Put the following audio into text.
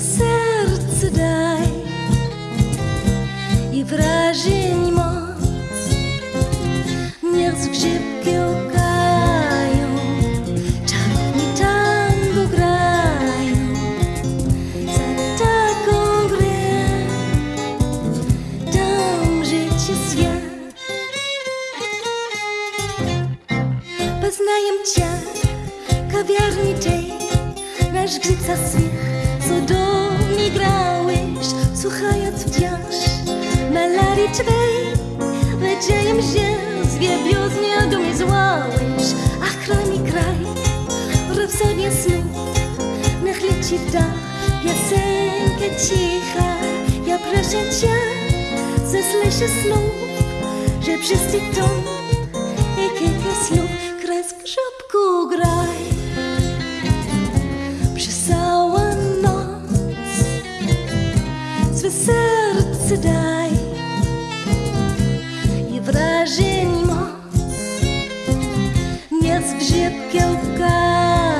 serce, serce daj i wrażeń moc. Niech zgrzybki grzybki okają, czarowni tango grają za taką grę. Dam życie świat poznaję cię kawiarni tej nasz grzyca swych słuchając wciąż melodii twej. Wiedziałem, że zwiebioznie do mnie złałeś, ach mi kraj, rhapsodia snów, niech leci w dach, piosenka cicha. Ja proszę cię, zeslej się snów, że wszyscy to скжеп келка